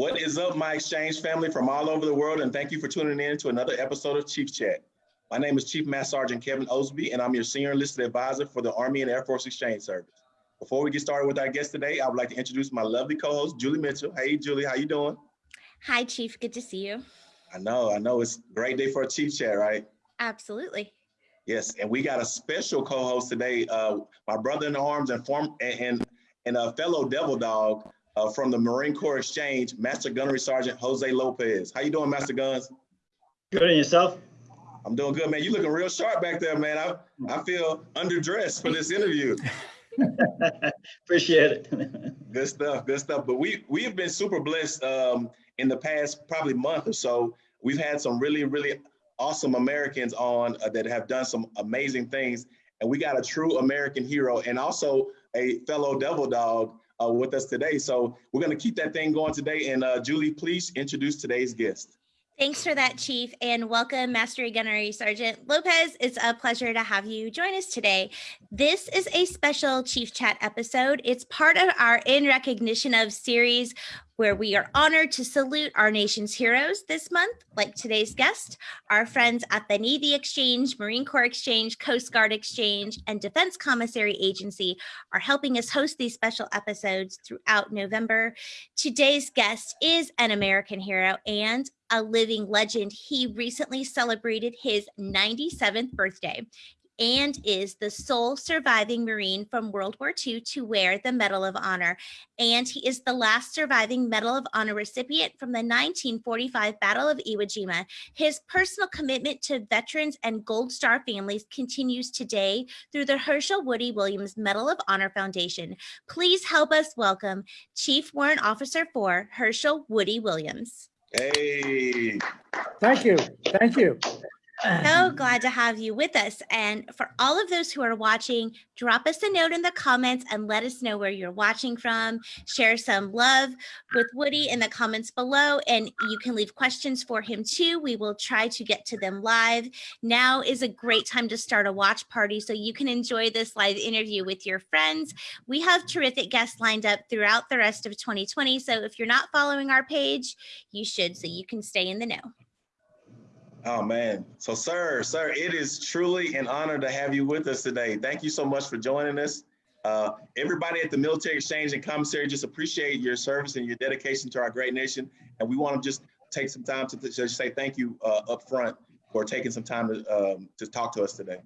What is up, my exchange family from all over the world, and thank you for tuning in to another episode of Chief Chat. My name is Chief Master Sergeant Kevin Osby, and I'm your senior enlisted advisor for the Army and Air Force Exchange Service. Before we get started with our guest today, I would like to introduce my lovely co-host, Julie Mitchell. Hey, Julie, how you doing? Hi, Chief. Good to see you. I know, I know. It's a great day for a Chief Chat, right? Absolutely. Yes, and we got a special co-host today, uh, my brother in arms and form and and a fellow devil dog, uh, from the Marine Corps Exchange, Master Gunnery Sergeant Jose Lopez. How you doing, Master Guns? Good and yourself? I'm doing good, man. You looking real sharp back there, man. I, I feel underdressed for this interview. Appreciate it. good stuff, good stuff. But we we have been super blessed um, in the past probably month or so. We've had some really, really awesome Americans on uh, that have done some amazing things. And we got a true American hero and also a fellow devil dog uh, with us today. So we're going to keep that thing going today. And uh, Julie, please introduce today's guest. Thanks for that, Chief, and welcome, Mastery Gunnery Sergeant Lopez. It's a pleasure to have you join us today. This is a special Chief Chat episode. It's part of our In Recognition of series where we are honored to salute our nation's heroes this month, like today's guest, our friends at the Navy Exchange, Marine Corps Exchange, Coast Guard Exchange, and Defense Commissary Agency are helping us host these special episodes throughout November. Today's guest is an American hero and a living legend. He recently celebrated his 97th birthday and is the sole surviving Marine from World War II to wear the Medal of Honor. And he is the last surviving Medal of Honor recipient from the 1945 Battle of Iwo Jima. His personal commitment to veterans and Gold Star families continues today through the Herschel Woody Williams Medal of Honor Foundation. Please help us welcome Chief Warrant Officer 4 Herschel Woody Williams. Hey. Thank you. Thank you. So um, glad to have you with us. And for all of those who are watching, drop us a note in the comments and let us know where you're watching from. Share some love with Woody in the comments below, and you can leave questions for him too. We will try to get to them live. Now is a great time to start a watch party so you can enjoy this live interview with your friends. We have terrific guests lined up throughout the rest of 2020. So if you're not following our page, you should so you can stay in the know. Oh man. So sir, sir, it is truly an honor to have you with us today. Thank you so much for joining us. Uh, everybody at the Military Exchange and Commissary just appreciate your service and your dedication to our great nation. And we want to just take some time to just say thank you uh, up front for taking some time to, um, to talk to us today.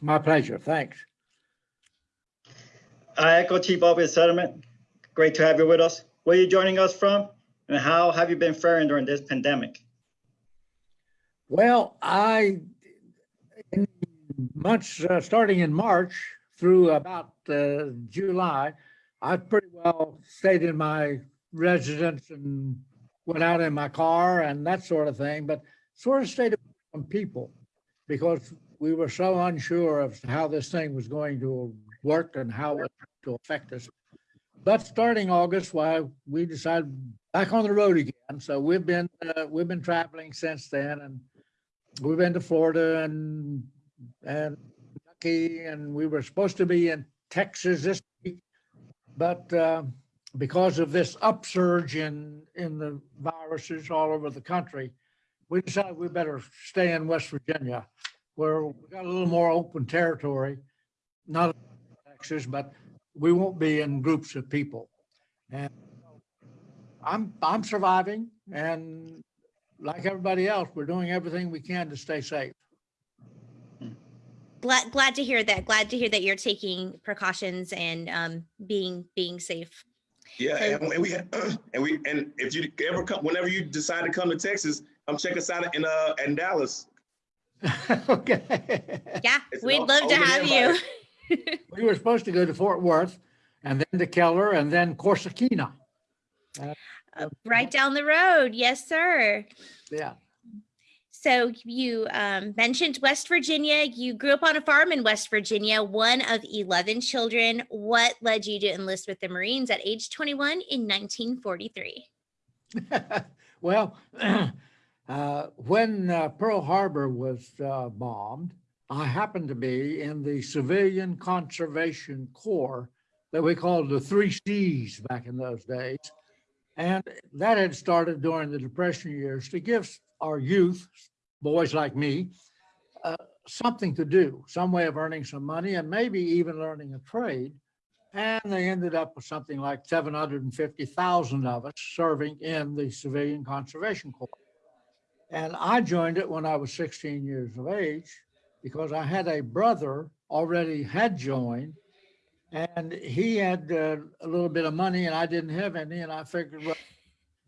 My pleasure. Thanks. I echo Chief Officer Settlement. Great to have you with us. Where are you joining us from? And how have you been faring during this pandemic? Well, I, in months uh, starting in March through about uh, July, I pretty well stayed in my residence and went out in my car and that sort of thing, but sort of stayed from people because we were so unsure of how this thing was going to work and how it was to affect us. But starting August, why we decided back on the road again. So we've been uh, we've been traveling since then, and we've been to Florida and and Kentucky, and we were supposed to be in Texas this week, but uh, because of this upsurge in in the viruses all over the country, we decided we better stay in West Virginia, where we got a little more open territory, not Texas, but we won't be in groups of people. And I'm I'm surviving, and like everybody else, we're doing everything we can to stay safe. Glad, glad to hear that. Glad to hear that you're taking precautions and um, being being safe. Yeah, and, and we and we and if you ever come, whenever you decide to come to Texas, come check us out in uh in Dallas. okay. Yeah, we'd love to have you. we were supposed to go to Fort Worth and then to Keller and then Corsicana. Uh, uh, right down the road. Yes, sir. Yeah. So you um, mentioned West Virginia. You grew up on a farm in West Virginia, one of 11 children. What led you to enlist with the Marines at age 21 in 1943? well, uh, when uh, Pearl Harbor was uh, bombed, I happened to be in the Civilian Conservation Corps that we called the three C's back in those days. And that had started during the Depression years to give our youth, boys like me, uh, something to do, some way of earning some money and maybe even learning a trade. And they ended up with something like 750,000 of us serving in the Civilian Conservation Corps. And I joined it when I was 16 years of age because I had a brother already had joined and he had uh, a little bit of money and I didn't have any. And I figured, well,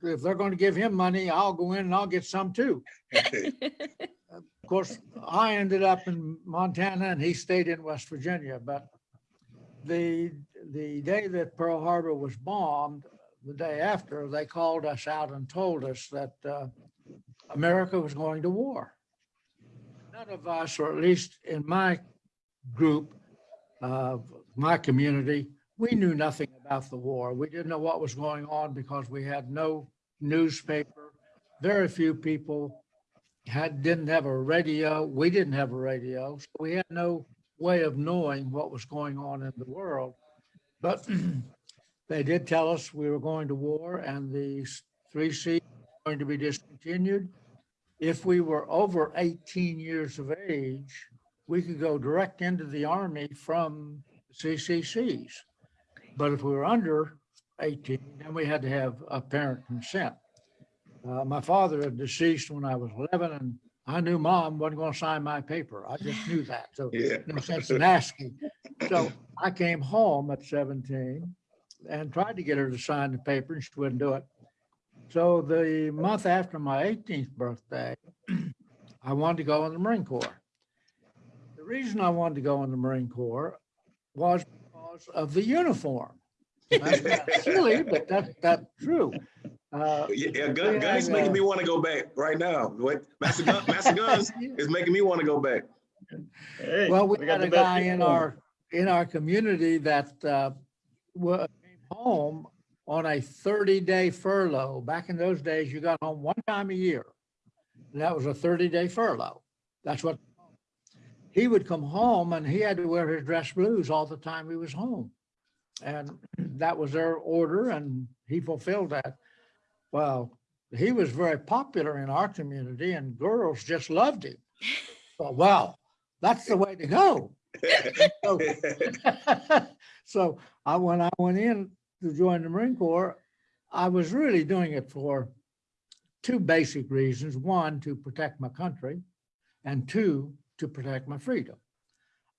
if they're going to give him money, I'll go in and I'll get some too. Of course, I ended up in Montana and he stayed in West Virginia, but the, the day that Pearl Harbor was bombed, the day after, they called us out and told us that uh, America was going to war. None of us, or at least in my group, uh, my community, we knew nothing about the war. We didn't know what was going on because we had no newspaper. Very few people had, didn't have a radio. We didn't have a radio. So we had no way of knowing what was going on in the world. But they did tell us we were going to war and the three C were going to be discontinued. If we were over 18 years of age, we could go direct into the army from CCCs. But if we were under 18, then we had to have a parent consent. Uh, my father had deceased when I was 11 and I knew mom wasn't going to sign my paper. I just knew that. So Yeah. no sense in asking. So I came home at 17 and tried to get her to sign the paper and she wouldn't do it. So the month after my 18th birthday, I wanted to go in the Marine Corps. The reason I wanted to go in the Marine Corps was because of the uniform. That's silly, but that's, that's true. Uh, Yeah, yeah, Gun, Gunny's making me want to go back right now. What, Master Gun, Master Guns is making me want to go back. Hey, Well, we got had a guy in uniform. our, in our community that uh, came home on a thirty-day furlough. Back in those days, you got home one time a year. And that was a thirty-day furlough. That's what. He would come home and he had to wear his dress blues all the time he was home. And that was their order and he fulfilled that. Well, he was very popular in our community and girls just loved him. So, Well, wow, that's the way to go. So- So I, when I went in to join the Marine Corps, I was really doing it for two basic reasons. One, to protect my country and two, to protect my freedom.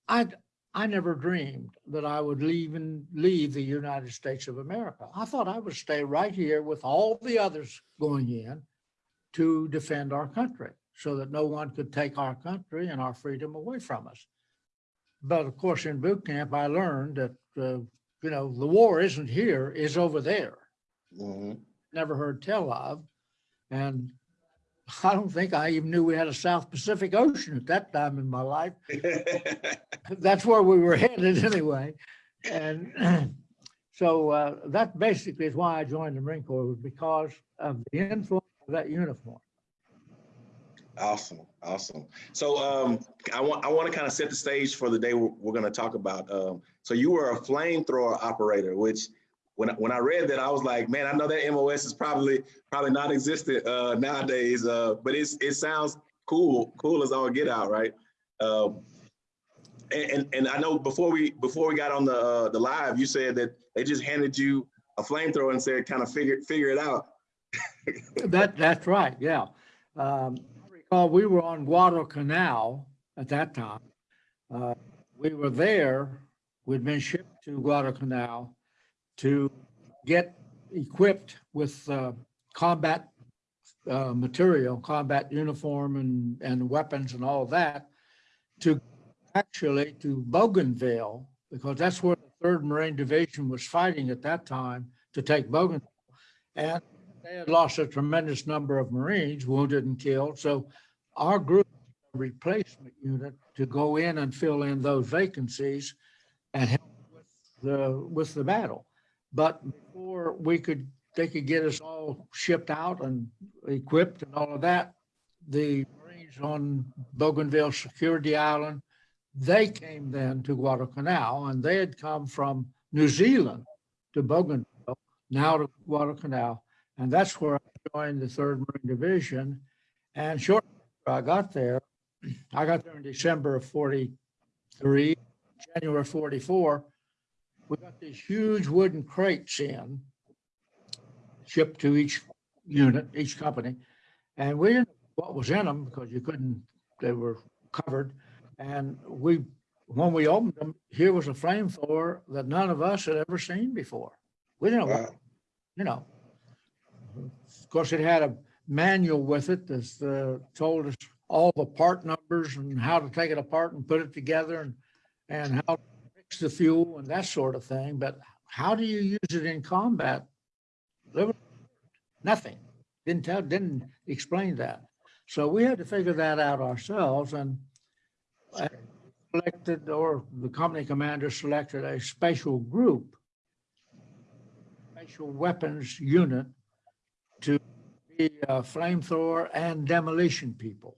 I, I never dreamed that I would leave and leave the United States of America. I thought I would stay right here with all the others going in to defend our country so that no one could take our country and our freedom away from us. But of course, in boot camp, I learned that, uh, you know, the war isn't here, is over there. Mhm. Never heard tell of. And I don't think I even knew we had a South Pacific Ocean at that time in my life. That's where we were headed anyway. And so uh, that basically is why I joined the Marine Corps was because of the influence of that uniform. Awesome, awesome. So um, I want I want to kind of set the stage for the day we're, we're going to talk about. Um, so you were a flamethrower operator, which when when I read that, I was like, man, I know that MOS is probably probably not existent uh, nowadays, uh, but it's it sounds cool, cool as all get out, right? Um, and, and and I know before we before we got on the uh, the live, you said that they just handed you a flamethrower and said, kind of figure figure it out. That, that's right, yeah. Um, I recall we were on Guadalcanal at that time. Uh, We were there, we'd been shipped to Guadalcanal to get equipped with uh, combat uh, material, combat uniform and, and weapons and all that to actually to Bougainville, because that's where the Third Marine Division was fighting at that time to take Bougainville. And they had lost a tremendous number of Marines wounded and killed. So our group replacement unit to go in and fill in those vacancies and help with the, with the battle. But before we could, they could get us all shipped out and equipped and all of that, the Marines on Bougainville Security Island, they came then to Guadalcanal and they had come from New Zealand to Bougainville, now to Guadalcanal And that's where I joined the Third Marine Division. And shortly after I got there, I got there in December of forty-three, January forty-four. We got these huge wooden crates in, shipped to each unit, each company. And we didn't know what was in them because you couldn't, they were covered. And we, when we opened them, here was a flamethrower that none of us had ever seen before. We didn't know, what- you know. Of course, it had a manual with it that uh, told us all the part numbers and how to take it apart and put it together and, and how the fuel and that sort of thing. But how do you use it in combat? Nothing. Didn't tell, didn't explain that. So we had to figure that out ourselves and selected, or the company commander selected a special group, special weapons unit to be a flamethrower and demolition people.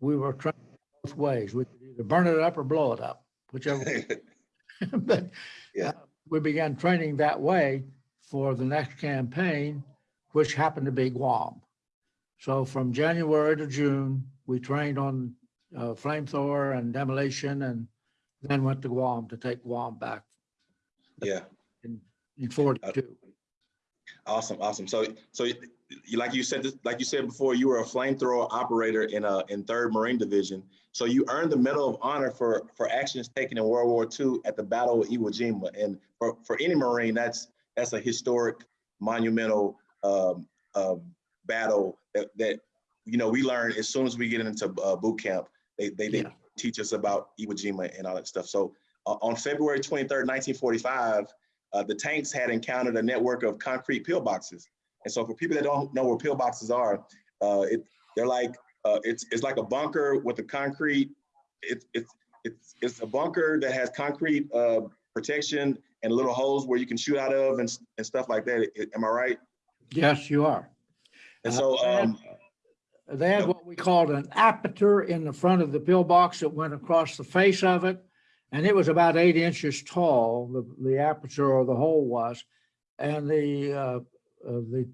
We were trained both ways. We could either burn it up or blow it up, whichever. But Yeah. uh, we began training that way for the next campaign, which happened to be Guam. So from January to June, we trained on uh, flamethrower and demolition and then went to Guam to take Guam back Yeah, in, in forty-two. awesome, awesome. So, so you, like you said, like you said before, you were a flamethrower operator in a, in Third Marine Division. So you earned the Medal of Honor for, for actions taken in World War II at the Battle of Iwo Jima. And for, for any Marine, that's, that's a historic, monumental, um, um, battle that, that, you know, we learn as soon as we get into, uh, boot camp. They, they, they Yeah. teach us about Iwo Jima and all that stuff. So, uh, on February 23rd, 1945, uh, the tanks had encountered a network of concrete pillboxes. And so for people that don't know where pillboxes are, uh, it, they're like, uh, it's, it's like a bunker with a concrete, it's, it's, it's, it's a bunker that has concrete, uh, protection and little holes where you can shoot out of and, and stuff like that. I- Am I right? Yes, you are. And so, they had- um, They had what we called an aperture in the front of the pillbox that went across the face of it. And it was about eight inches tall, the, the aperture or the hole was. And the, uh, uh, the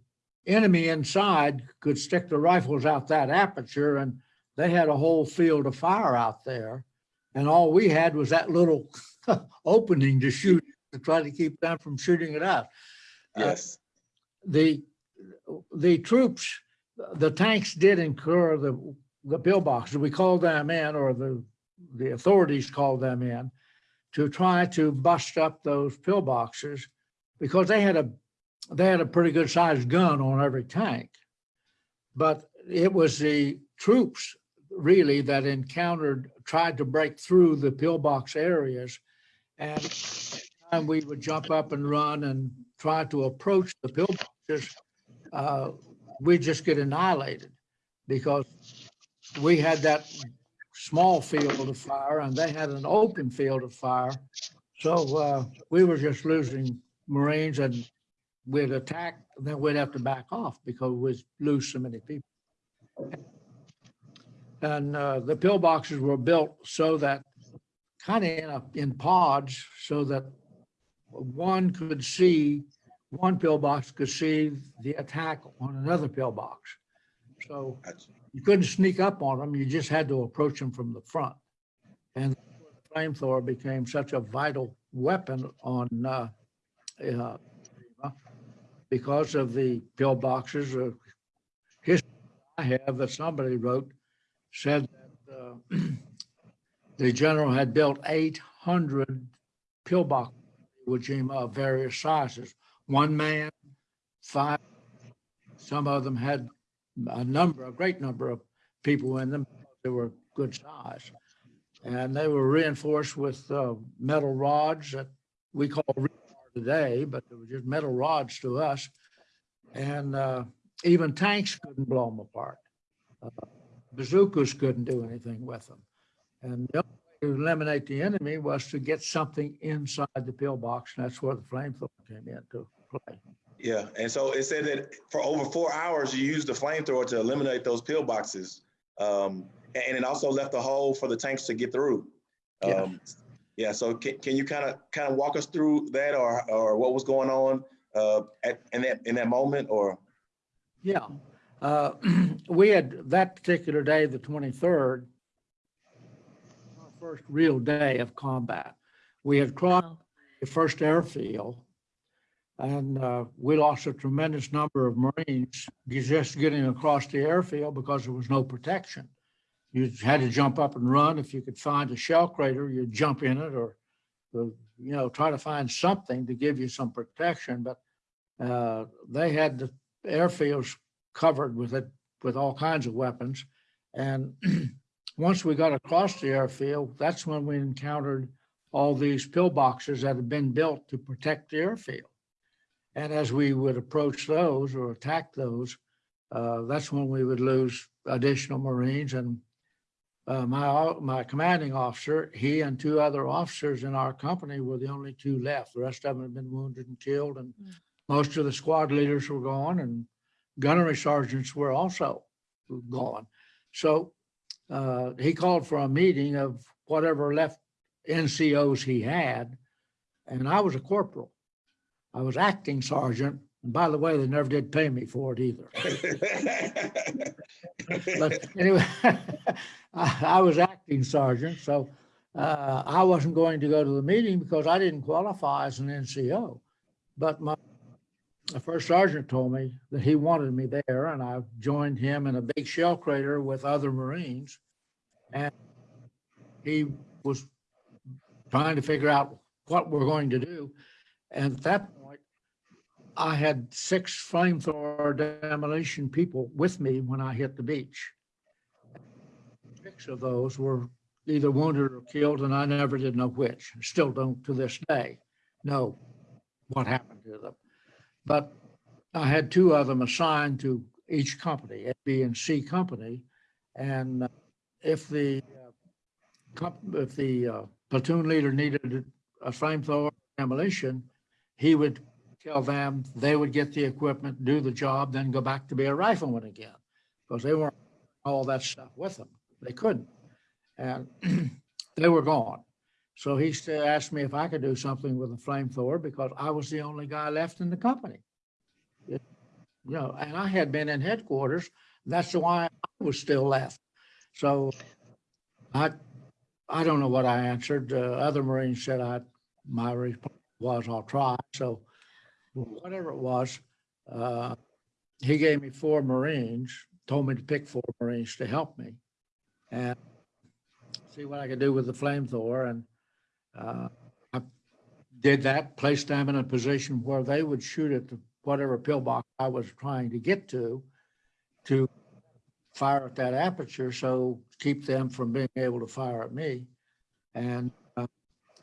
enemy inside could stick the rifles out that aperture and they had a whole field of fire out there. And all we had was that little opening to shoot, to try to keep them from shooting it out uh, yes, the, the troops, the tanks did incur the, the pillboxes. We called them in, or the, the authorities called them in to try to bust up those pillboxes because they had a, they had a pretty good sized gun on every tank. But it was the troops really that encountered, tried to break through the pillbox areas. And time we would jump up and run and try to approach the pillboxes, uh, we just get annihilated because we had that small field of fire and they had an open field of fire. So uh, we were just losing Marines and we'd attack, then we'd have to back off because we'd lose so many people. And uh, the pillboxes were built so that kind of in, in pods so that one could see, one pillbox could see the attack on another pillbox. So you couldn't sneak up on them, you just had to approach them from the front. And flamethrower became such a vital weapon on, uh, uh, because of the pillboxes. uh, History I have that somebody wrote said that uh, the general had built eight hundred pillbox Iwo Jima of various sizes, one man, five. Some of them had a number, a great number of people in them. They were good size. And they were reinforced with uh, metal rods that we call today, but they were just metal rods to us. And uh, even tanks couldn't blow them apart. Uh, Bazookas couldn't do anything with them. And the only way to eliminate the enemy was to get something inside the pillbox, and that's where the flamethrower came into play. yeah. And so it said that for over four hours, you used the flamethrower to eliminate those pillboxes. Um, and it also left a hole for the tanks to get through. Yeah. Um, yeah, so can, can you kind of, kind of walk us through that or, or what was going on uh, at, in that, in that moment or? Yeah, uh, we had that particular day, the twenty-third, our first real day of combat. We had crossed the first airfield. And uh, we lost a tremendous number of Marines just getting across the airfield because there was no protection. You had to jump up and run. If you could find a shell crater, you'd jump in it or, you know, try to find something to give you some protection. But uh, they had the airfields covered with it, with all kinds of weapons. And once we got across the airfield, that's when we encountered all these pillboxes that had been built to protect the airfield. And as we would approach those or attack those, uh, that's when we would lose additional Marines and uh, my, my commanding officer, he and two other officers in our company were the only two left. The rest of them had been wounded and killed and Mm. most of the squad leaders were gone and gunnery sergeants were also gone. So uh, he called for a meeting of whatever left NCOs he had. And I was a corporal. I was acting sergeant. And by the way, they never did pay me for it either. But anyway, I, I was acting sergeant, so uh, I wasn't going to go to the meeting because I didn't qualify as an NCO. But my, first sergeant told me that he wanted me there and I joined him in a big shell crater with other Marines. And he was trying to figure out what we're going to do. And at that I had six flamethrower demolition people with me when I hit the beach. Six of those were either wounded or killed, and I never did know which. Still don't to this day know what happened to them. But I had two of them assigned to each company, A, B, and C company. And uh, if the, uh, if the uh, platoon leader needed a flamethrower demolition, he would tell them they would get the equipment, do the job, then go back to be a rifleman again. Because they weren't all that stuff with them. They couldn't. And they were gone. So he still asked me if I could do something with a flamethrower because I was the only guy left in the company. You know, and I had been in headquarters. That's why I was still left. So I, I don't know what I answered. Uh, other Marines said I, my response was I'll try. So whatever it was, uh, he gave me four Marines, told me to pick four Marines to help me and see what I could do with the flamethrower. And uh, I did that, placed them in a position where they would shoot at the- whatever pillbox I was trying to get to, to fire at that aperture, so keep them from being able to fire at me. And uh,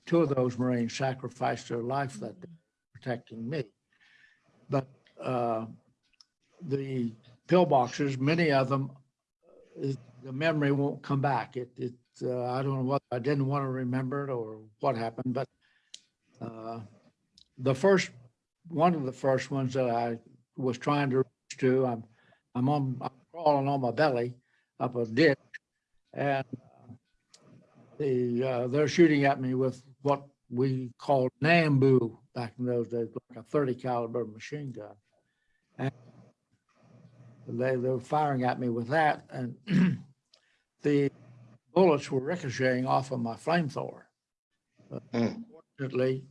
two of those Marines sacrificed their life that day protecting me. But uh, the pillboxes, many of them, uh, the memory won't come back. It, it, uh, I don't know what, I didn't want to remember it or what happened, but uh, the first, one of the first ones that I was trying to reach to, I'm, I'm on, I'm crawling on my belly up a ditch and uh, the, uh, they're shooting at me with what we called Nambu back in those days, like a thirty caliber machine gun. And they, they were firing at me with that and the bullets were ricocheting off of my flamethrower. Uh, Mm. Fortunately,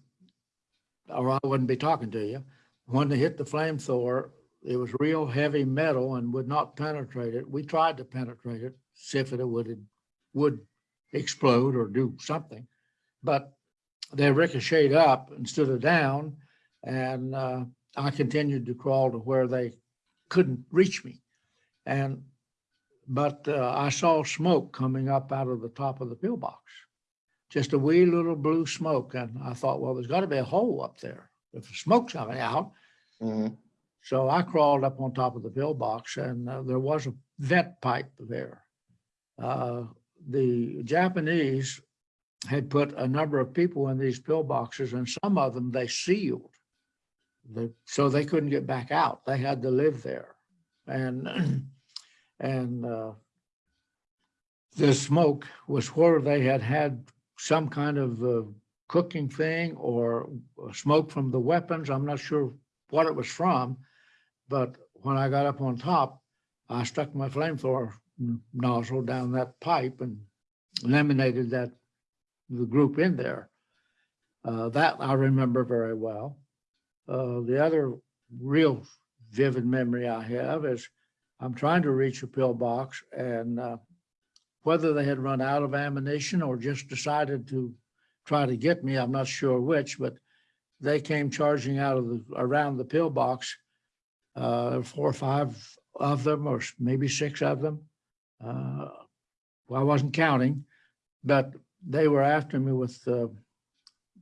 or I wouldn't be talking to you. When they hit the flamethrower, it was real heavy metal and would not penetrate it. We tried to penetrate it, see if it would, would explode or do something. But they ricocheted up instead of down. And uh, I continued to crawl to where they couldn't reach me. And, but uh, I saw smoke coming up out of the top of the pillbox. Just a wee little blue smoke. And I thought, well, there's got to be a hole up there. If the smoke's coming out, Mhm. so I crawled up on top of the pillbox and uh, there was a vent pipe there. Uh, The Japanese had put a number of people in these pillboxes and some of them they sealed. The- So they couldn't get back out. They had to live there. And, and uh, the smoke was where they had had some kind of uh, cooking thing or smoke from the weapons. I'm not sure what it was from. But when I got up on top, I stuck my flamethrower nozzle down that pipe and eliminated that, the group in there. Uh, that I remember very well. Uh, the other real vivid memory I have is I'm trying to reach a pillbox and, uh, whether they had run out of ammunition or just decided to try to get me, I'm not sure which, but they came charging out of the, around the pillbox. Uh, four or five of them, or maybe six of them. Uh, well, I wasn't counting, but they were after me with, uh,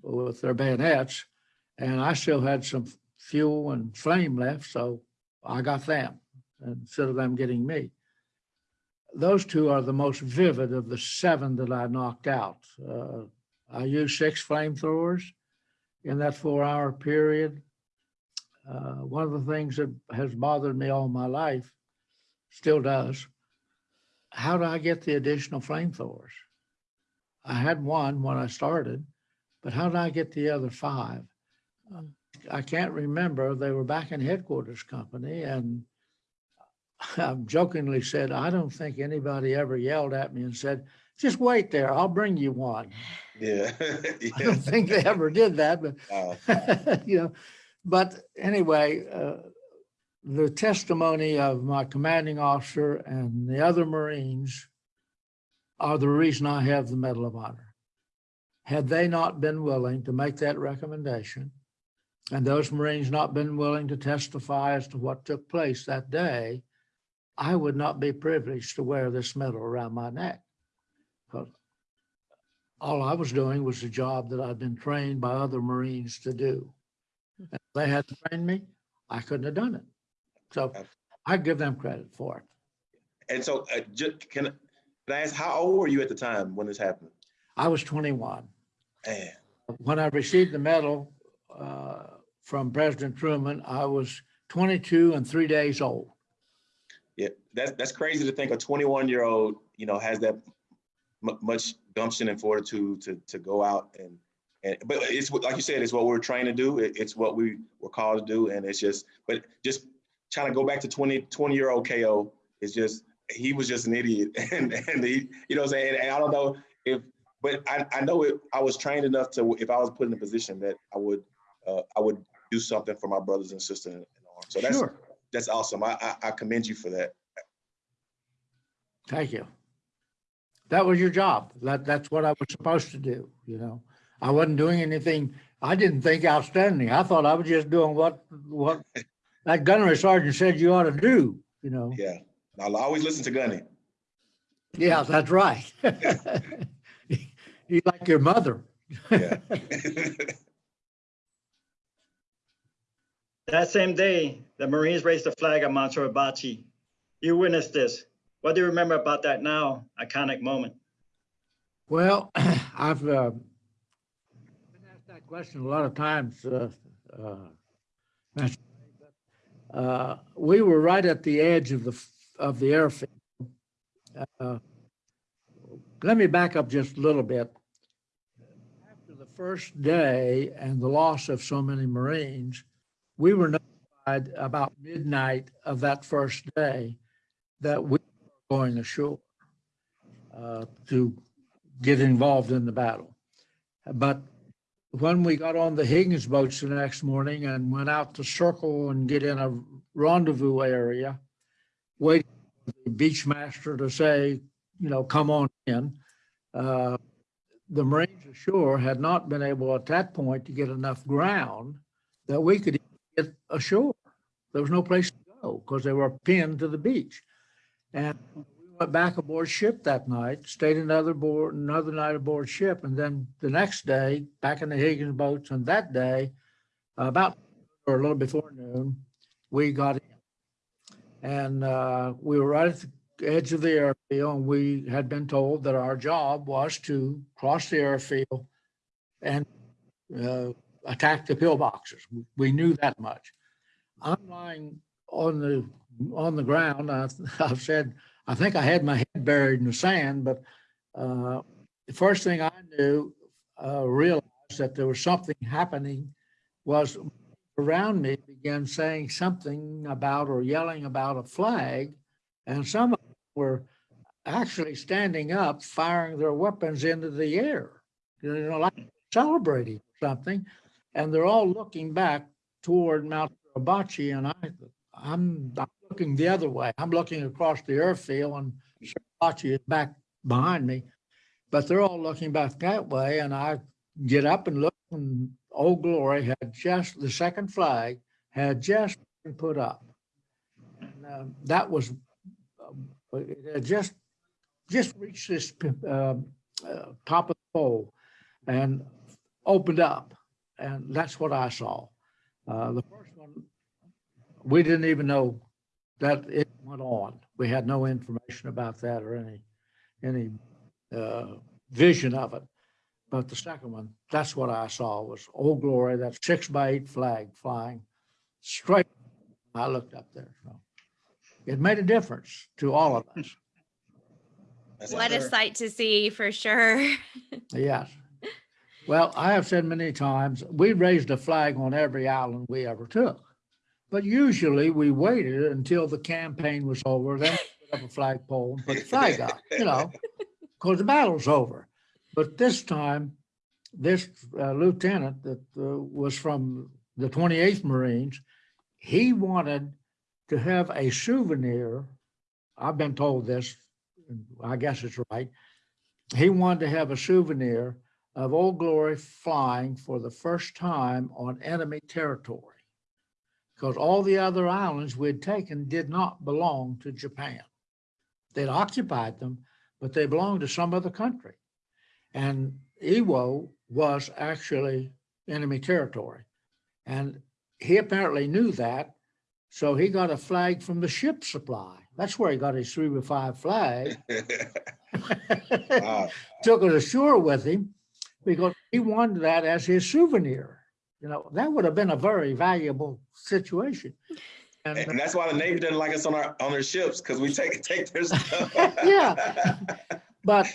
with their bayonets. And I still had some fuel and flame left, so I got them instead of them getting me. Those two are the most vivid of the seven that I knocked out. Uh, I used six flamethrowers in that four-hour period. Uh, One of the things that has bothered me all my life, still does, how do I get the additional flamethrowers? I had one when I started, but how did I get the other five? I can't remember. They were back in headquarters company and I jokingly said, I don't think anybody ever yelled at me and said, just wait there, I'll bring you one. Yeah. I don't think they ever did that, but Uh, you know, but anyway, uh, the testimony of my commanding officer and the other Marines are the reason I have the Medal of Honor. Had they not been willing to make that recommendation, and those Marines not been willing to testify as to what took place that day, I would not be privileged to wear this medal around my neck. Because all I was doing was the job that I'd been trained by other Marines to do. If they hadn't trained me, I couldn't have done it. So I give them credit for it. And so, uh, ju- can, can I ask, how old were you at the time when this happened? I was 21. Man, When I received the medal uh, from President Truman, I was 22 and three days old. yeah, that's, that's crazy to think a twenty-one year old, you know, has that mu- much gumption and fortitude to, to go out and, and, but it's what- like you said, it's what we're trained to do. It- it's what we were called to do. And it's just, but just trying to go back to 20, 20 year old KO is just, he was just an idiot. And, and he, you know what I'm saying? And I don't know if, but I, I know it, I was trained enough to, if I was put in a position that I would, uh, I would do something for my brothers and sisters in arms. So that's, Sure. that's awesome. I, I, I commend you for that. Thank you. That was your job. That, that's what I was supposed to do, you know? I wasn't doing anything, I didn't think outstanding. I thought I was just doing what, what that gunnery sergeant said you ought to do, you know? Yeah. I'll always listen to Gunny. Yeah, that's right. You like your mother. Yeah. That same day, the Marines raised the flag at Mount Suribachi. You witnessed this. What do you remember about that now iconic moment? Well, I've uh, been asked that question a lot of times. uh, uh, Master Ray, but, uh, We were right at the edge of the, f- of the airfield. Uh, Let me back up just a little bit. After the first day and the loss of so many Marines, we were notified about midnight of that first day that we were going ashore uh, to get involved in the battle. But when we got on the Higgins boats the next morning and went out to circle and get in a rendezvous area, waiting for the beach master to say, you know, come on in. uh, The Marines ashore had not been able at that point to get enough ground that we could get ashore. There was no place to go because they were pinned to the beach. And we went back aboard ship that night, stayed another board, another night aboard ship, and then the next day, back in the Higgins boats, and that day, about, or a little before noon, we got in. And uh, we were right at the edge of the airfield, and we had been told that our job was to cross the airfield and uh, attack the pillboxes. We knew that much. I'm lying on the, on the ground. I, I've said, I think I had my head buried in the sand, but uh, the first thing I knew, uh, realized that there was something happening was around me began saying something about or yelling about a flag. And some of them were actually standing up, firing their weapons into the air. You know, like celebrating something. And they're all looking back toward Mount Suribachi and I, I'm, I'm looking the other way. I'm looking across the airfield and Suribachi is back behind me. But they're all looking back that way and I get up and look and Old Glory had just, the second flag had just been put up. And um, that was, um, it just, just reached this um, uh, top of the pole and opened up. And that's what I saw. Uh, The first one, we didn't even know that it went on. We had no information about that or any, any uh, vision of it. But the second one, that's what I saw was Old Glory, that six by eight flag flying straight. I looked up there, so it made a difference to all of us. That's What a Sure. sight to see for sure. Yes. Well, I have said many times, we raised a flag on every island we ever took. But usually we waited until the campaign was over, then we put up a flagpole and put the flag up, you know, because the battle's over. But this time, this uh, lieutenant that uh, was from the 28th Marines, he wanted to have a souvenir. I've been told this, I guess it's right. He wanted to have a souvenir of Old Glory flying for the first time on enemy territory. Because all the other islands we'd taken did not belong to Japan. They'd occupied them, but they belonged to some other country. And Iwo was actually enemy territory. And he apparently knew that. So he got a flag from the ship supply. That's where he got his three by five flag. Wow. Took it ashore with him because he wanted that as his souvenir. You know, that would have been a very valuable situation. And And uh, that's why the Navy doesn't like us on our, on their ships, because we take, take their stuff. Yeah. But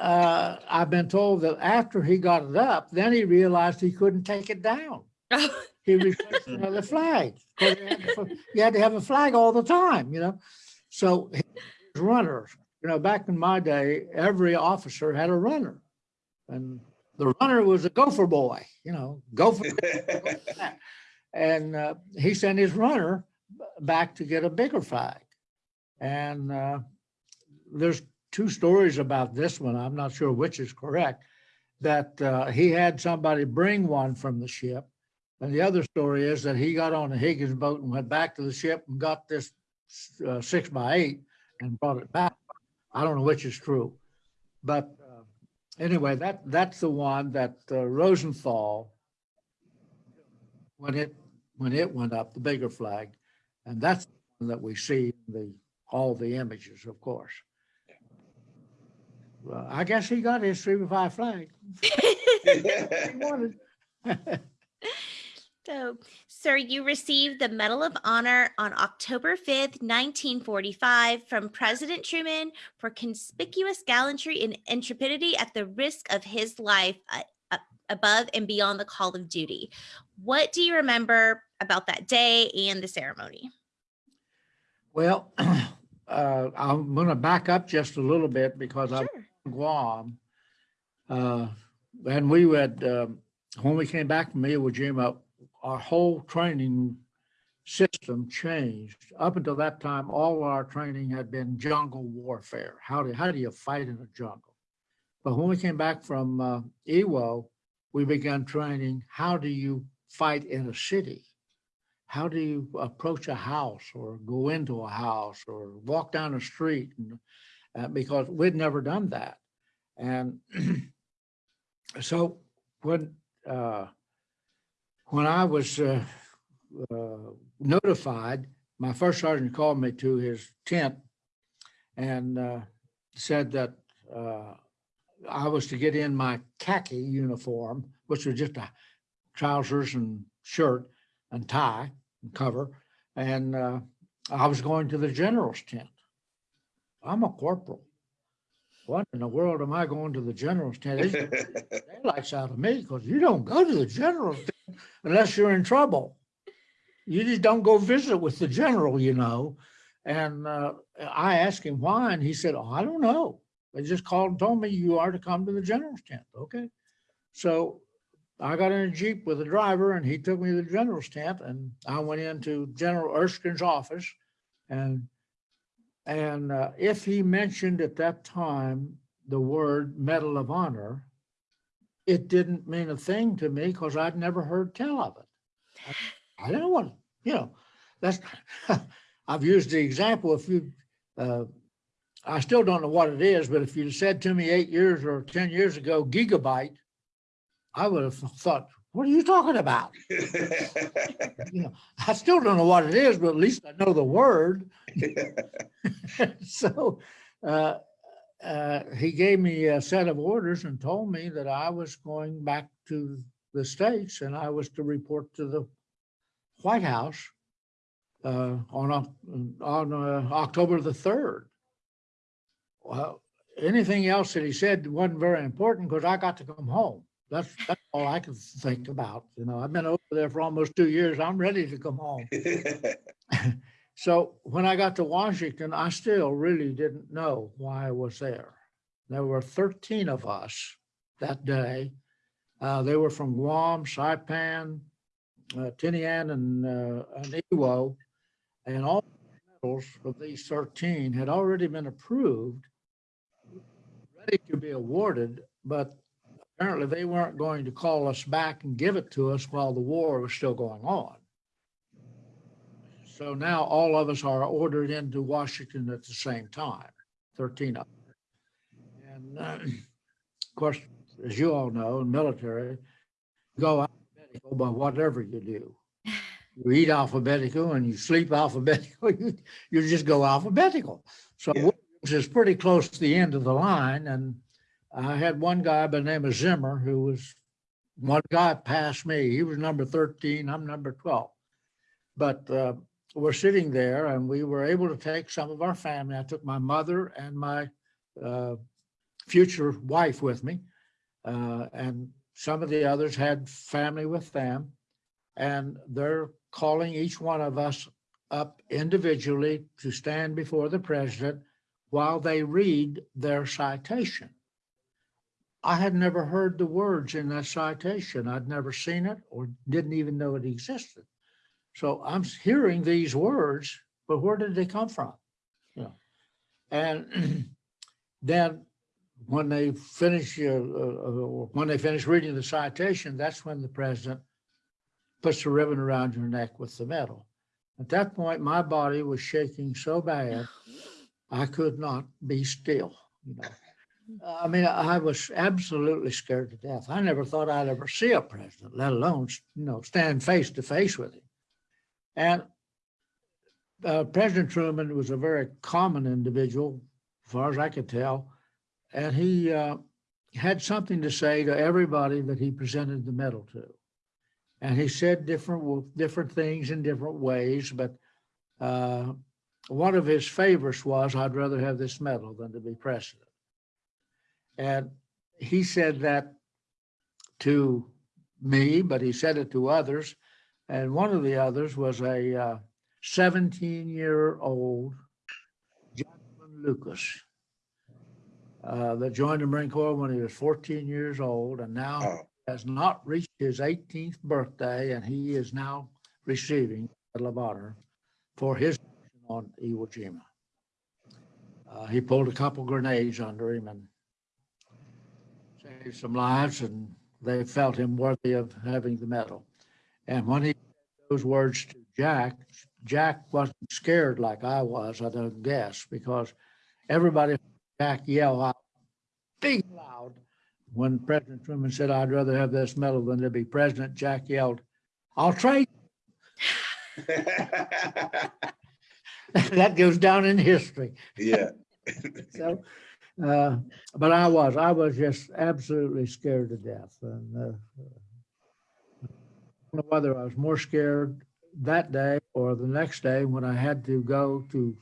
uh, I've been told that after he got it up, then he realized he couldn't take it down. He replaced another flag. 'cause You had to- you had to have a flag all the time, you know? So his runners, you know, back in my day, every officer had a runner. And the runner was a gopher boy, you know, gopher. And uh, he sent his runner back to get a bigger flag. And uh, there's two stories about this one. I'm not sure which is correct. That uh, he had somebody bring one from the ship. And the other story is that he got on a Higgins boat and went back to the ship and got this uh, six by eight and brought it back. I don't know which is true. But uh, anyway, that, that's the one that uh, Rosenthal, when it, when it went up, the bigger flag, and that's the one that we see in the, all the images, of course. Well, I guess he got his three by five flag. He wanted. So, sir, you received the Medal of Honor on October 5th, 1945 from President Truman for conspicuous gallantry and intrepidity at the risk of his life uh, above and beyond the call of duty. What do you remember about that day and the ceremony? Well, uh, I'm gonna back up just a little bit because I'm Sure. in Guam. Uh, and we would, um, when we came back from Iwo Jima, our whole training system changed. Up until that time, all our training had been jungle warfare. How do, how do you fight in a jungle? But when we came back from uh, Iwo, we began training, how do you fight in a city? How do you approach a house or go into a house or walk down a street? And, uh, because we'd never done that. And so when, uh, when I was uh, uh, notified, my first sergeant called me to his tent and uh, said that uh, I was to get in my khaki uniform, which was just a trousers and shirt and tie and cover. And uh, I was going to the general's tent. I'm a corporal. What in the world am I going to the general's tent? It's daylights out of me because you don't go to the general's tent unless you're in trouble. you just don't go visit with the general, you know? And uh, I asked him why, and he said, oh, I don't know. They just called and told me you are to come to the general's tent. Okay. So I got in a Jeep with a driver and he took me to the general's tent and I went into General Erskine's office and and uh, if he mentioned at that time the word Medal of Honor, it didn't mean a thing to me because I'd never heard tell of it. I, I didn't want, you know, that's, I've used the example, if you, uh, I still don't know what it is, but if you'd said to me eight years or 10 years ago, gigabyte, I would have thought, what are you talking about? You know, I still don't know what it is, but at least I know the word. So, uh, uh, he gave me a set of orders and told me that I was going back to the States and I was to report to the White House uh, on, on uh, October the 3rd. Well, anything else that he said wasn't very important because I got to come home. That's, that's all I can think about. You know, I've been over there for almost two years. I'm ready to come home. So when I got to Washington, I still really didn't know why I was there. There were 13 of us that day. Uh, they were from Guam, Saipan, uh, Tinian, and, uh, and Iwo. And all the medals of these 13 had already been approved, ready to be awarded, but apparently they weren't going to call us back and give it to us while the war was still going on. So now all of us are ordered into Washington at the same time, 13 of them. And uh, of course, as you all know, military, go alphabetical by whatever you do. You eat alphabetical and you sleep alphabetical, you, you just go alphabetical. So Yeah. Williams is pretty close to the end of the line. And I had one guy by the name of Zimmer who was, one guy passed me. He was number 13, I'm number 12. But uh, we're sitting there and we were able to take some of our family. I took my mother and my uh, future wife with me. Uh, and some of the others had family with them. And they're calling each one of us up individually to stand before the president while they read their citation. I had never heard the words in that citation. I'd never seen it or didn't even know it existed. So I'm hearing these words, but where did they come from? You know, and then when they finish, uh, uh, uh, when they finish reading the citation, that's when the president puts the ribbon around your neck with the medal. At that point, my body was shaking so bad, I could not be still, you know. I mean, I was absolutely scared to death. I never thought I'd ever see a president, let alone, you know, stand face to face with him. And uh, President Truman was a very common individual, as far as I could tell. And he uh, had something to say to everybody that he presented the medal to. And he said different, different things in different ways, but uh, one of his favorites was, I'd rather have this medal than to be president. And he said that to me, but he said it to others. And one of the others was a 17-year-old Jonathan Lucas uh, that joined the Marine Corps when he was 14 years old and now Oh, has not reached his 18th birthday, and he is now receiving the Medal of Honor for his on Iwo Jima. Uh, he pulled a couple grenades under him and saved some lives, and they felt him worthy of having the medal. And when he said those words to Jack, Jack wasn't scared like I was, I don't guess, because everybody, Jack yell out, big loud, when President Truman said, I'd rather have this medal than to be president, Jack yelled, I'll trade. That goes down in history. yeah. So, uh, but I was, I was just absolutely scared to death. And uh, I don't know whether I was more scared that day or the next day when I had to go to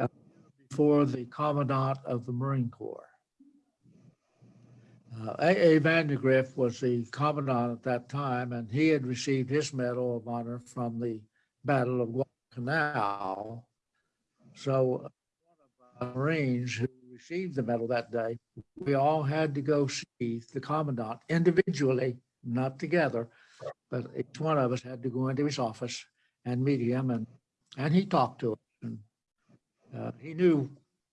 uh, before the commandant of the Marine Corps. Uh, A. A. Vandegrift was the commandant at that time, and he had received his Medal of Honor from the Battle of Guadalcanal. So one of the Marines who received the medal that day, we all had to go see the commandant individually, not together, but each one of us had to go into his office and meet him, and and he talked to us, and uh, he knew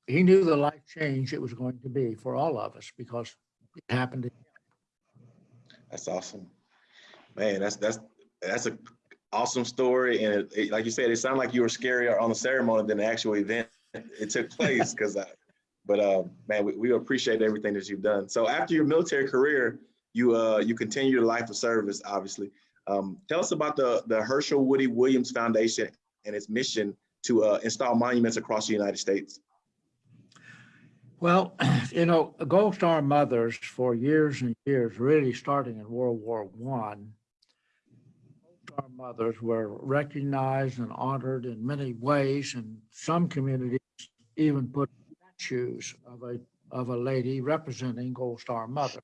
he knew the life change it was going to be for all of us because it happened. That's awesome. Man, that's, that's, that's a awesome story. And it- it- like you said, it sounded like you were scarier on the ceremony than the actual event. It took place because but uh, man, we, we appreciate everything that you've done. So after your military career, you uh, you continue your life of service, obviously. Um, tell us about the, the Hershel Woody Williams Foundation and its mission to uh, install monuments across the United States. Well, you know, Gold Star mothers for years and years, really starting in World War One, Star mothers were recognized and honored in many ways, and some communities even put statues of a of a lady representing Gold Star mother.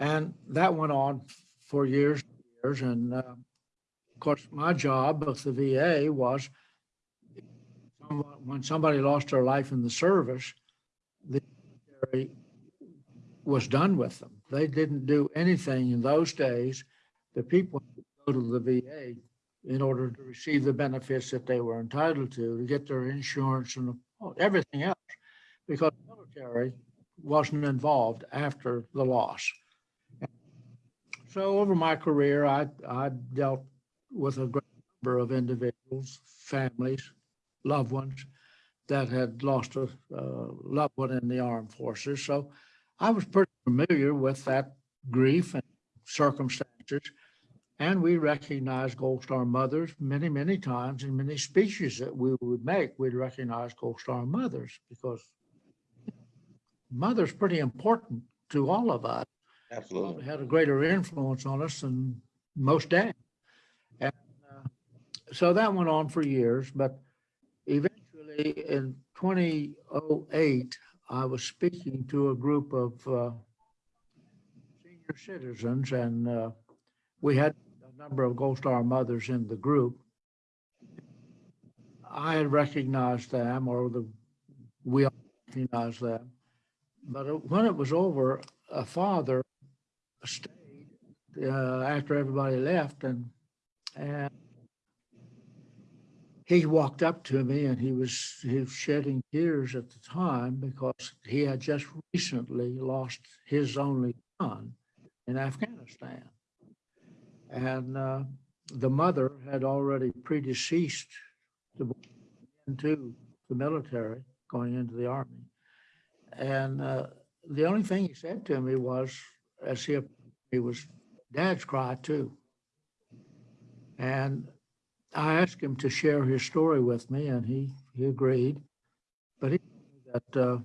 And that went on for years, and years, and uh, of course, my job with the VA was when somebody lost their life in the service, the military was done with them. They didn't do anything in those days. The people go to the VA in order to receive the benefits that they were entitled to, to get their insurance and everything else, because the military wasn't involved after the loss. So over my career, I, I dealt with a great number of individuals, families, loved ones that had lost a uh, loved one in the armed forces. So I was pretty familiar with that grief and circumstances. And we recognized Gold Star mothers many, many times in many speeches that we would make. We'd recognize Gold Star mothers because mother's pretty important to all of us Absolutely. had a greater influence on us than most dads. And uh, so that went on for years, but eventually in 2008, I was speaking to a group of uh, senior citizens and uh, we had number of Gold Star mothers in the group. I had recognized them or the, we all recognized them. But when it was over, a father stayed uh, after everybody left and and he walked up to me and he was he was shedding tears at the time because he had just recently lost his only son in Afghanistan. And uh, the mother had already predeceased to into the military, going into the army. And uh, the only thing he said to me was, as he, he was, dad's cry too. And I asked him to share his story with me and he, he agreed. But he, that uh,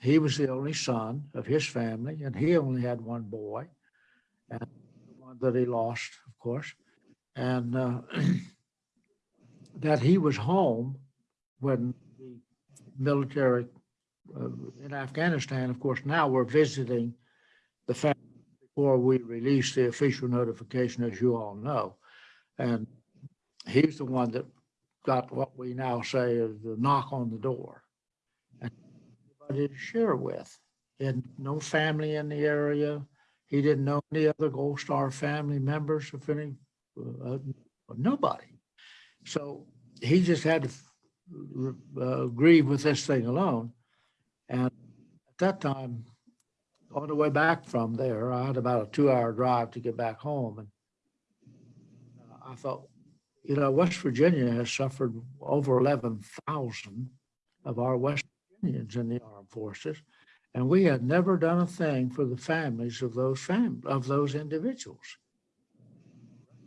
he was the only son of his family and he only had one boy. And that he lost, of course. And uh, that he was home when the military uh, in Afghanistan, of course, now we're visiting the family before we release the official notification, as you all know. And he's the one that got what we now say is the knock on the door. And nobody to share with. Had no family in the area. He didn't know any other Gold Star family members, if any, uh, nobody. So he just had to uh, grieve with this thing alone. And at that time, on the way back from there, I had about a two-hour drive to get back home. And uh, I thought, you know, West Virginia has suffered over 11,000 of our West Virginians in the armed forces. And we had never done a thing for the families of those fam of those individuals.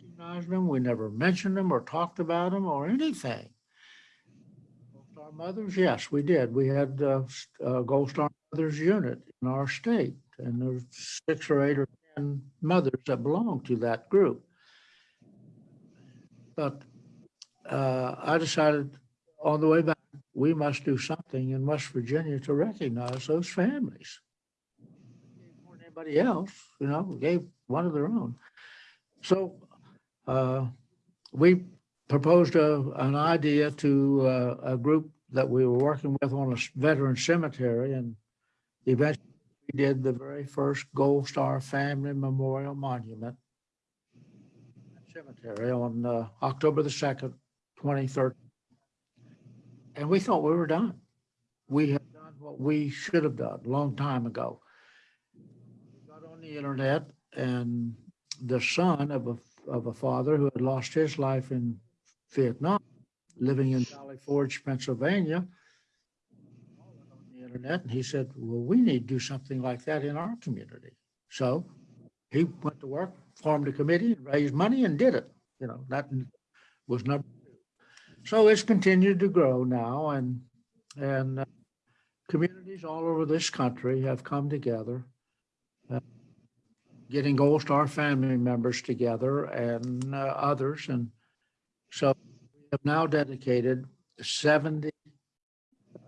Recognized them, we never mentioned them or talked about them or anything. Our Mothers, yes, we did. We had uh, s- uh, Gold Star Mothers unit in our state, and there's six or eight or 10 mothers that belong to that group. But uh, I decided on the way back, we must do something in West Virginia to recognize those families. More weren't anybody else, you know, gave one of their own. So uh, we proposed a, an idea to uh, a group that we were working with on a veteran cemetery and eventually we did the very first Gold Star Family Memorial Monument cemetery on uh, October the second, twenty thirteen. And we thought we were done. We had done what we should have done a long time ago. Got on the internet and the son of a, of a father who had lost his life in Vietnam, living in Valley Forge, Pennsylvania, on the internet, and he said, well, we need to do something like that in our community. So he went to work, formed a committee, raised money and did it. You know, that was number. So it's continued to grow now and, and uh, communities all over this country have come together, uh, getting Gold Star family members together and uh, others. And so we have now dedicated 70 uh,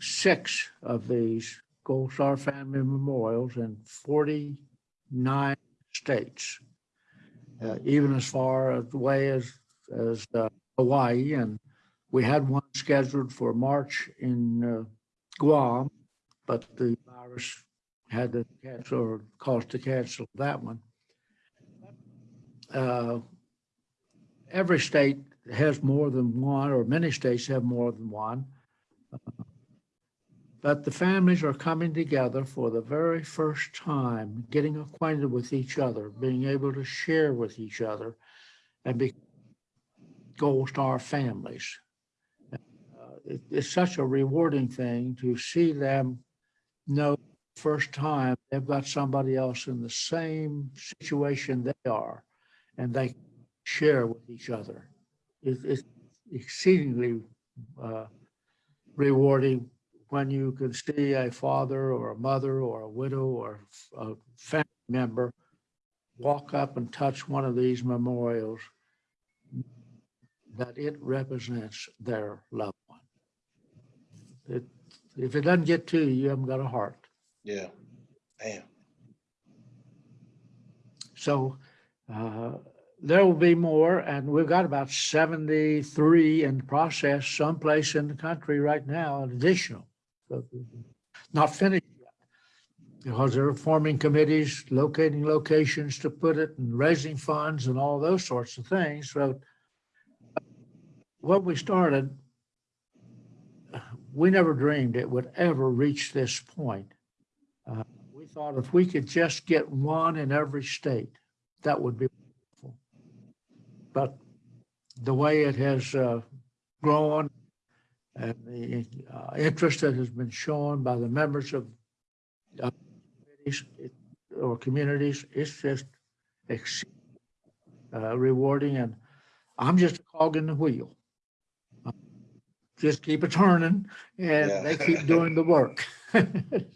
six of these Gold Star Family Memorials in 49 states, uh, even as far away as, as uh, Hawaii. And we had one scheduled for March in uh, Guam, but the virus had to cancel or caused to cancel that one. Uh, Every state has more than one, or many states have more than one. But the families are coming together for the very first time, getting acquainted with each other, being able to share with each other and be Gold Star families. Uh, it- It's such a rewarding thing to see them know first time they've got somebody else in the same situation they are and they share with each other. It- It's exceedingly uh, rewarding when you can see a father or a mother or a widow or a family member walk up and touch one of these memorials, that it represents their loved one. It, if it doesn't get to you, you haven't got a heart. Yeah. Damn. So uh, there will be more, and we've got about 73 in process someplace in the country right now, an additional. So, Not finished yet, because they're forming committees, locating locations to put it, and raising funds and all those sorts of things. So when we started, we never dreamed it would ever reach this point. Uh, We thought if we could just get one in every state, that would be wonderful. But the way it has uh, grown and the uh, interest that has been shown by the members of uh, committees, it- or communities, it's just ex- uh, rewarding and I'm just a cog in the wheel. Just keep it turning and Yeah. they keep doing the work.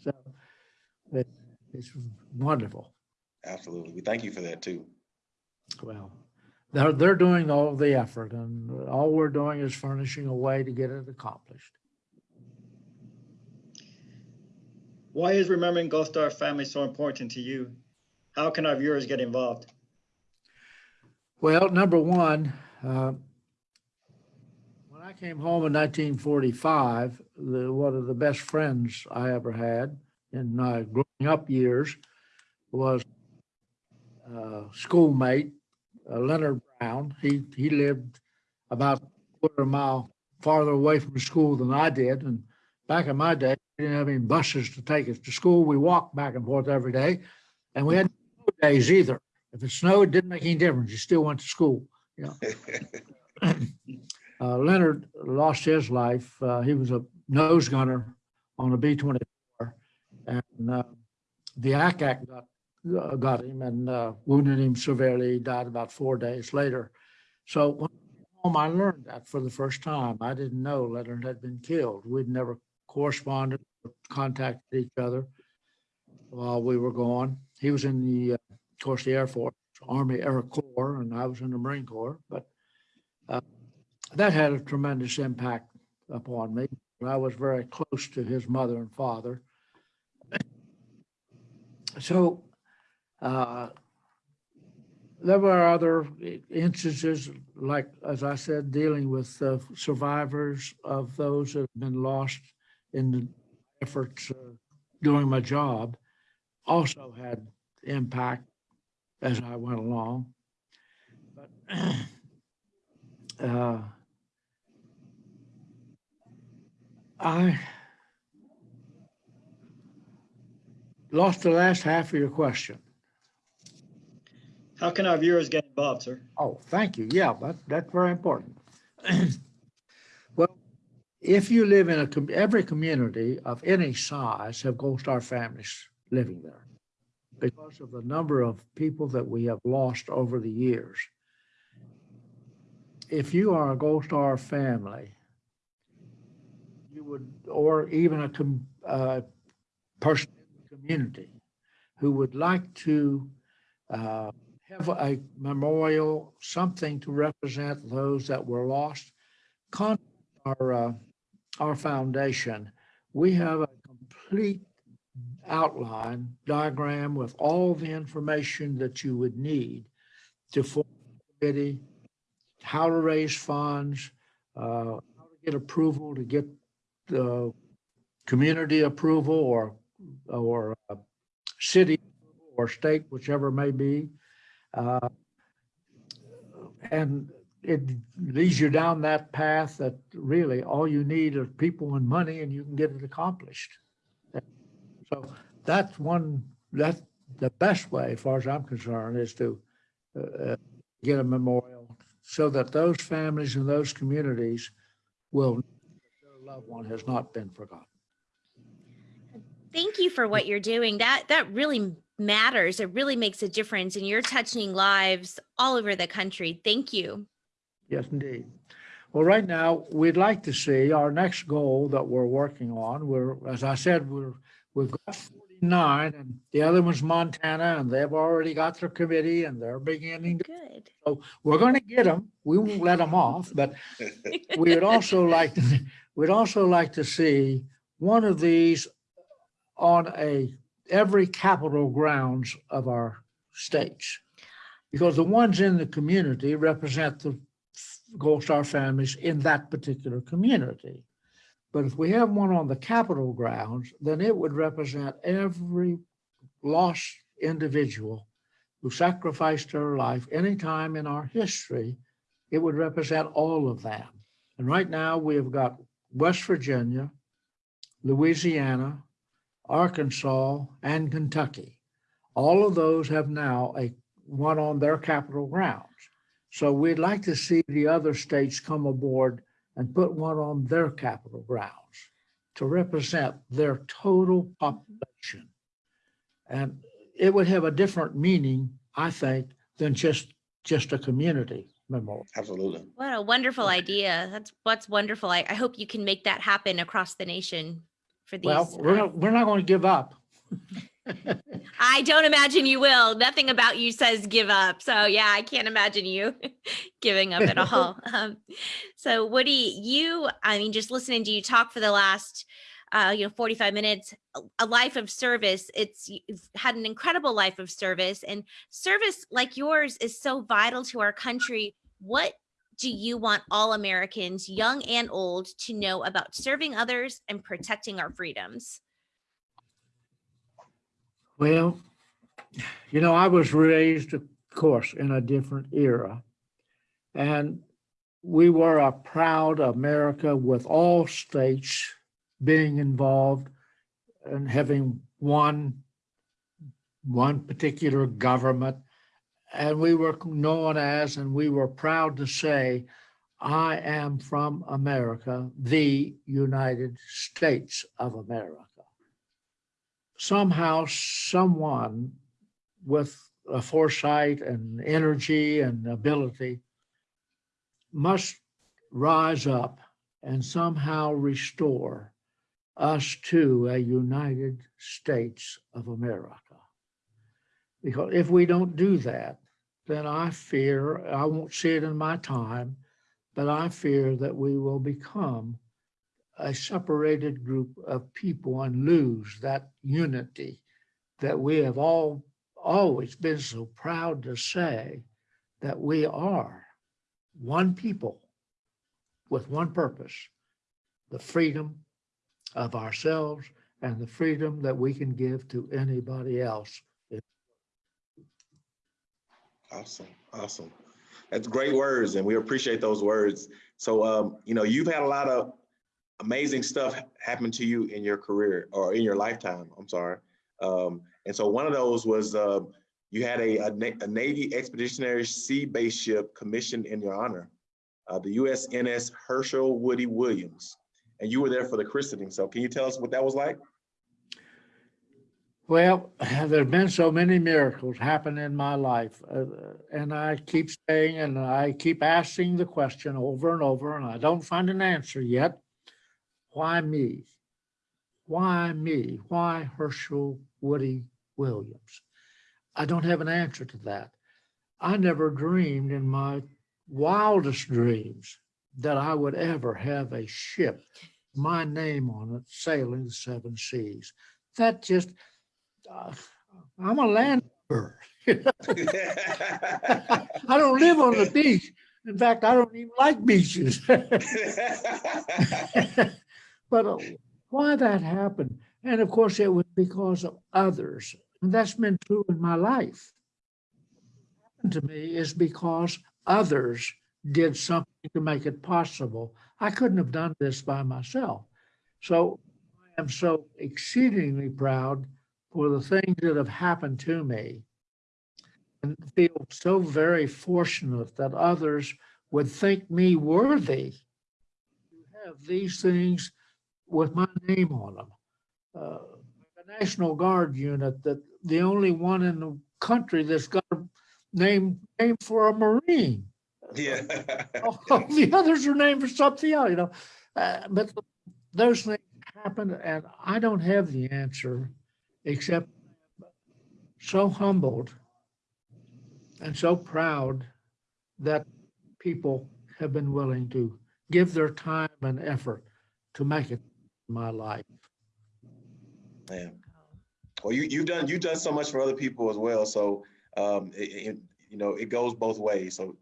So it- it's wonderful. Absolutely. We thank you for that too. Well, they're, they're doing all the effort and all we're doing is furnishing a way to get it accomplished. Why is remembering Gold Star family so important to you? How can our viewers get involved? Well, number one, uh, when I came home in 1945, the, one of the best friends I ever had in my growing up years was a schoolmate, uh, Leonard Brown. He, he lived about a quarter mile farther away from school than I did. And back in my day, we didn't have any buses to take us to school. We walked back and forth every day. And we had no days either. If it snowed, it didn't make any difference. You still went to school. Uh, Leonard lost his life. Uh, he was a nose gunner on a B twenty-four. And, uh, the ack-ack got, uh, got him and, uh, wounded him severely. He died about four days later. So when I home, I learned that for the first time. I didn't know Leonard had been killed. We'd never corresponded, or contacted each other while we were gone. He was in the, uh, of course, the Air Force, Army Air Corps, and I was in the Marine Corps, but that had a tremendous impact upon me. I was very close to his mother and father. so uh, there were other instances, like, as I said, dealing with uh, survivors of those that have been lost in the efforts uh, doing my job, also had impact as I went along. But uh, I lost the last half of your question. How can our viewers get involved, sir? Oh, thank you. Yeah, that, that's very important. Well, if you live in a, com- every community of any size have Gold Star families living there because of the number of people that we have lost over the years. If you are a Gold Star family, you would, or even a com- uh, person in the community who would like to uh, have a memorial, something to represent those that were lost. Contact our, uh, our foundation. We have a complete outline diagram with all the information that you would need to form a committee, how to raise funds, uh, how to get approval to get the community approval or, or uh, city or state, whichever it may be. Uh, And it leads you down that path that really all you need are people and money and you can get it accomplished. So that's one, that's the best way, as far as I'm concerned, is to uh, uh, get a memorial so that those families and those communities will, loved one has not been forgotten. Thank you for what you're doing. That that really matters. It really makes a difference and you're touching lives all over the country. Thank you. Yes, indeed. Well, right now, we'd like to see our next goal that we're working on. We're, as I said, we're, we've got 49 and the other one's Montana and they've already got their committee and they're beginning to, Good. So we're going to get them. We won't let them off, but we would also like, to we'd also like to see one of these on a, every capital grounds of our states. Because the ones in the community represent the Gold Star families in that particular community. But if we have one on the capital grounds, then it would represent every lost individual who sacrificed their life any time in our history. It would represent all of them. And right now, we have got West Virginia, Louisiana, Arkansas, and Kentucky. All of those have now a one on their capital grounds. So we'd like to see the other states come aboard and put one on their capital grounds to represent their total population. And it would have a different meaning, I think, than just, just a community memorial. Absolutely. What a wonderful idea. That's what's wonderful. I, I hope you can make that happen across the nation for these. Well, we're uh, not, we're not going to give up. I don't imagine you will. Nothing about you says give up. So yeah, I can't imagine you giving up at all. Um, so Woody, you, I mean, just listening to you talk for the last, uh, you know, 45 minutes, a- a life of service. It's you've had an incredible life of service and service like yours is so vital to our country. What do you want all Americans, young and old, to know about serving others and protecting our freedoms? Well, you know, I was raised, of course, in a different era. And we were a proud America with all states being involved and having one, one particular government. And we were known as, and we were proud to say, I am from America, the United States of America somehow someone with a foresight and energy and ability must rise up and somehow restore us to a United States of America. Because if we don't do that, then I fear, I won't see it in my time, but I fear that we will become a separated group of people and lose that unity that we have all always been so proud to say that we are one people with one purpose, the freedom of ourselves and the freedom that we can give to anybody else. Awesome, awesome. That's great words, and we appreciate those words. So, um, you know, you've had a lot of amazing stuff happen to you in your career or in your lifetime. I'm sorry. Um, and so one of those was uh, you had a, a, a Navy Expeditionary Sea Base ship commissioned in your honor, uh, the USNS Hershel Woody Williams, and you were there for the christening. So, can you tell us what that was like? Well, there've been so many miracles happen in my life. uh, And I keep saying, and I keep asking the question over and over, and I don't find an answer yet. Why me? Why me? Why Hershel Woody Williams? I don't have an answer to that. I never dreamed in my wildest dreams that I would ever have a ship, my name on it, sailing the seven seas. That just, uh, I'm a landlubber. I don't live on the beach. In fact, I don't even like beaches. But uh, why that happened? And of course, it was because of others. And that's been true in my life. Happened To me is because others did something to make it possible. I couldn't have done this by myself. So I am so exceedingly proud for the things that have happened to me and feel so very fortunate that others would think me worthy to have these things with my name on them. Uh, The National Guard unit, that the only one in the country that's got a name, name for a Marine. yeah. All the others are named for something else, you know. Uh, but those things happen and I don't have the answer except so humbled and so proud that people have been willing to give their time and effort to make it my life. Man. Well, you, you've done, you've done so much for other people as well. So, um, it, it- you know, it goes both ways. So,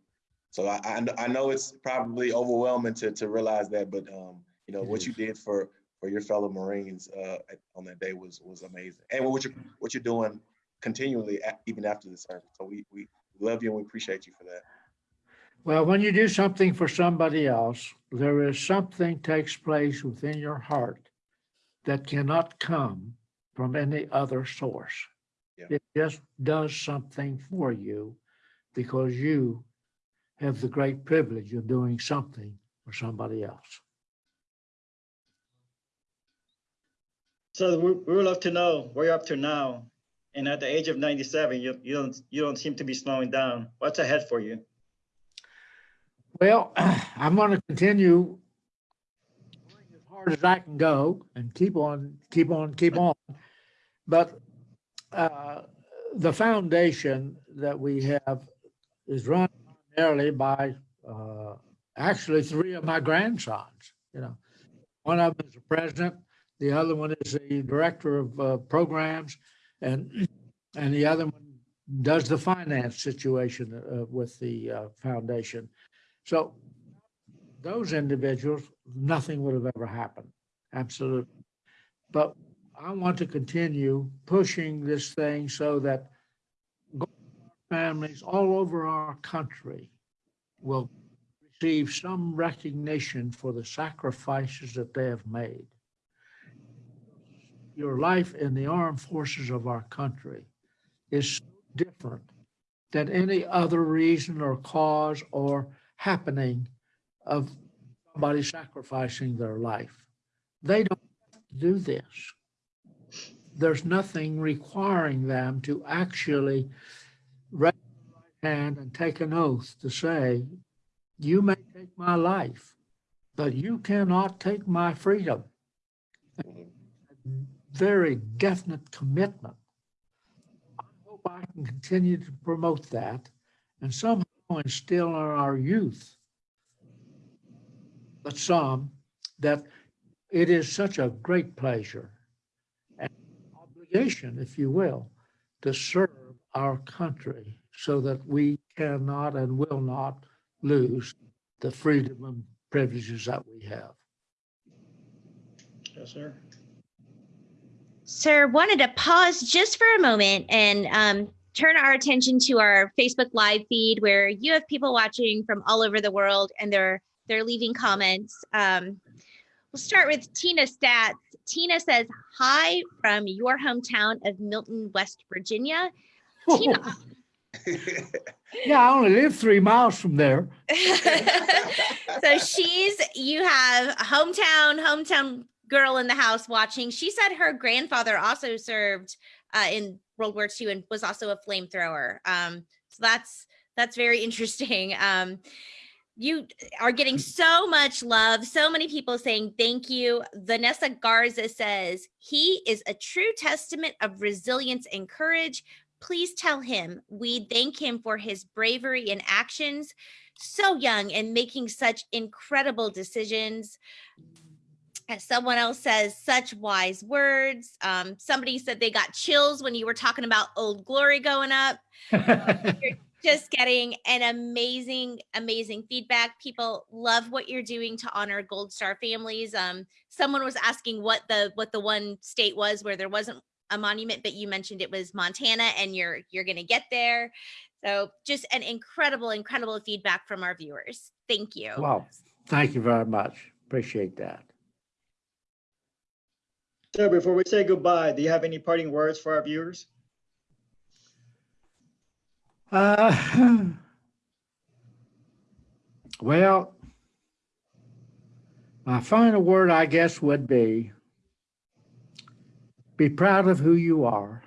so I, I, I know it's probably overwhelming to, to realize that, but, um, you know, what you did for, for your fellow Marines, uh, on that day was, was amazing. And what you're, what you're doing continually, even after the service. So we, we love you and we appreciate you for that. Well, when you do something for somebody else, there is something takes place within your heart that cannot come from any other source. Yeah. It just does something for you because you have the great privilege of doing something for somebody else. So we, we would love to know where you're up to now. And at the age of 97, you, you don't you don't seem to be slowing down. What's ahead for you? Well, I'm going to continue as hard as I can go and keep on, keep on, keep on. But uh, the foundation that we have is run primarily by uh, actually three of my grandsons, you know. One of them is the president, the other one is the director of uh, programs, and, and the other one does the finance situation uh, with the uh, foundation. So those individuals, nothing would have ever happened. Absolutely. But I want to continue pushing this thing so that families all over our country will receive some recognition for the sacrifices that they have made. Your life in the armed forces of our country is so different than any other reason or cause or happening of somebody sacrificing their life. They don't do this. There's nothing requiring them to actually raise their hand and take an oath to say, you may take my life, but you cannot take my freedom. Very definite commitment. I hope I can continue to promote that and somehow instill in our youth, but some, that it is such a great pleasure and obligation, if you will, to serve our country so that we cannot and will not lose the freedom and privileges that we have. Yes, sir. Sir, wanted to pause just for a moment and um, turn our attention to our Facebook live feed where you have people watching from all over the world and they're they're leaving comments. Um, we'll start with Tina Stats. Tina says, hi from your hometown of Milton, West Virginia. Tina. Yeah, I only live three miles from there. so she's you have hometown hometown girl in the house watching. She said her grandfather also served uh, in world war ii and was also a flamethrower. Um, so that's that's very interesting. Um, you are getting so much love so many people saying thank you. Vanessa garza says he is a true testament of resilience and courage. Please tell him we thank him for his bravery and actions so young and making such incredible decisions. As someone else says, such wise words. Um, somebody said they got chills when you were talking about Old Glory going up. Just getting an amazing, amazing feedback. People love what you're doing to honor Gold Star families. Um, someone was asking what the what the one state was where there wasn't a monument, but you mentioned it was Montana, and you're you're going to get there. So just an incredible, incredible feedback from our viewers. Thank you. Wow, thank you very much. Appreciate that. Sir, before we say goodbye, do you have any parting words for our viewers? Uh, well, my final word, I guess, would be be proud of who you are.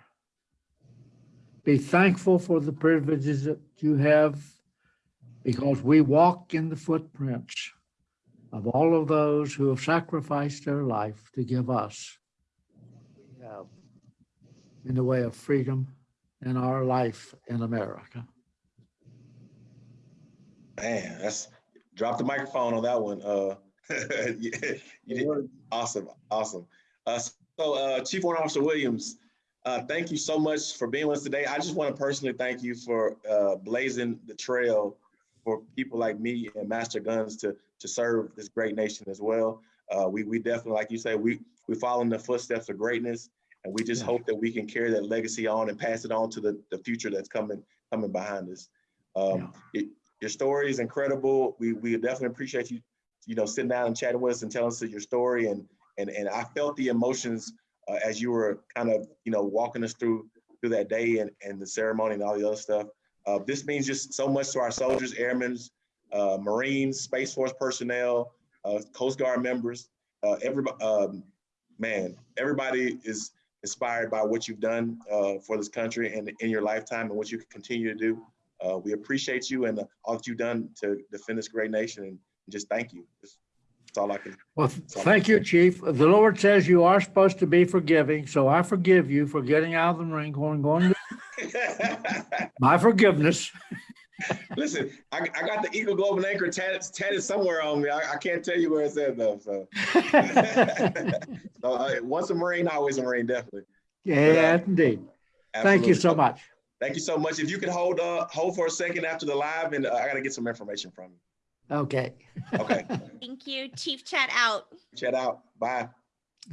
Be thankful for the privileges that you have because we walk in the footprints of all of those who have sacrificed their life to give us in the way of freedom in our life in America. Man, that's drop the microphone on that one. Uh, you did awesome, awesome. Uh, so, uh, Chief Warrant Officer Williams, uh, thank you so much for being with us today. I just want to personally thank you for uh, blazing the trail for people like me and Master Guns to to serve this great nation as well. Uh, we we definitely, like you say, we we follow in the footsteps of greatness, and we just Yeah. hope that we can carry that legacy on and pass it on to the the future that's coming coming behind us. Um, it, your story is incredible. We we definitely appreciate you, you know, sitting down and chatting with us and telling us your story. And and and I felt the emotions uh, as you were kind of, you know, walking us through through that day and and the ceremony and all the other stuff. Uh, this means just so much to our soldiers, airmen, uh, Marines, Space Force personnel, uh, Coast Guard members. Uh, everybody, um, man, everybody is inspired by what you've done uh, for this country and in your lifetime and what you can continue to do. Uh, we appreciate you and all that you've done to defend this great nation and just thank you. That's, that's all I can. Well, thank you, Chief. The Lord says you are supposed to be forgiving, so I forgive you for getting out of the ring, going, going, to- my forgiveness. Listen, I, I got the Eagle Globe and Anchor tatted, tatted somewhere on me. I, I can't tell you where it's at though. So, so uh, once a Marine, always a Marine, definitely. Yeah, indeed. Thank you so much. Thank you so much. If you could hold uh hold for a second after the live, and uh, I got to get some information from you. Okay. Okay, Thank you. Chief Chat out. chat out. Bye.